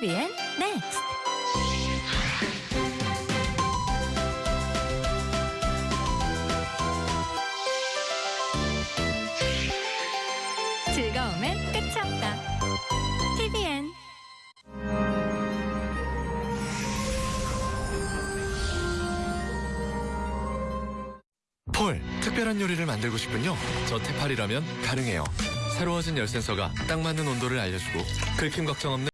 TVN 넥스트. 즐거움엔 끝이 없다. TVN 폴, 특별한 요리를 만들고 싶군요. 저 테팔이라면 가능해요. 새로워진 열 센서가 딱 맞는 온도를 알려주고 긁힘 걱정 없는